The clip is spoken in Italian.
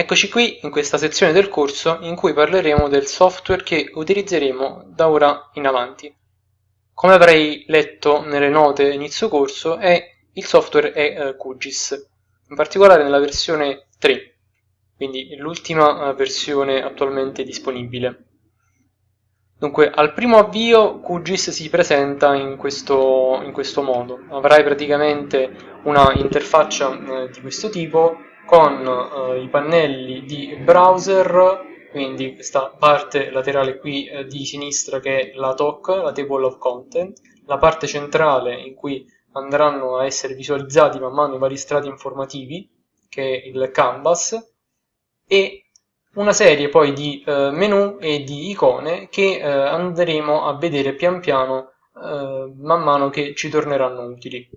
Eccoci qui in questa sezione del corso in cui parleremo del software che utilizzeremo da ora in avanti. Come avrei letto nelle note inizio corso, è, il software è uh, QGIS, in particolare nella versione 3, quindi l'ultima uh, versione attualmente disponibile. Dunque, al primo avvio QGIS si presenta in questo, in questo modo. Avrai praticamente una interfaccia eh, di questo tipo con eh, i pannelli di browser, quindi questa parte laterale qui eh, di sinistra che è la TOC, la Table of Content, la parte centrale in cui andranno a essere visualizzati man mano i vari strati informativi, che è il canvas, e una serie poi di eh, menu e di icone che eh, andremo a vedere pian piano eh, man mano che ci torneranno utili.